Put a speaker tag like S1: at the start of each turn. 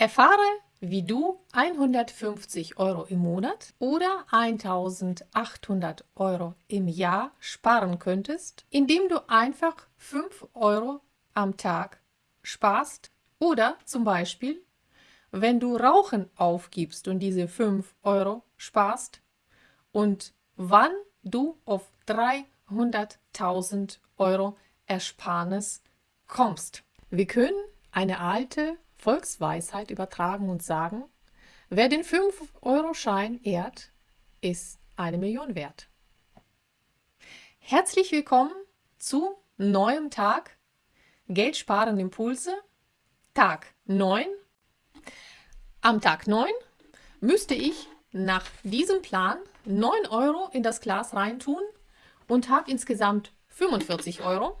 S1: Erfahre, wie du 150 Euro im Monat oder 1800 Euro im Jahr sparen könntest, indem du einfach 5 Euro am Tag sparst oder zum Beispiel, wenn du Rauchen aufgibst und diese 5 Euro sparst und wann du auf 300.000 Euro Ersparnis kommst. Wir können eine alte Volksweisheit übertragen und sagen, wer den 5-Euro-Schein ehrt, ist eine Million wert. Herzlich willkommen zu neuem Tag Geld sparen Impulse, Tag 9. Am Tag 9 müsste ich nach diesem Plan 9 Euro in das Glas reintun und habe insgesamt 45 Euro.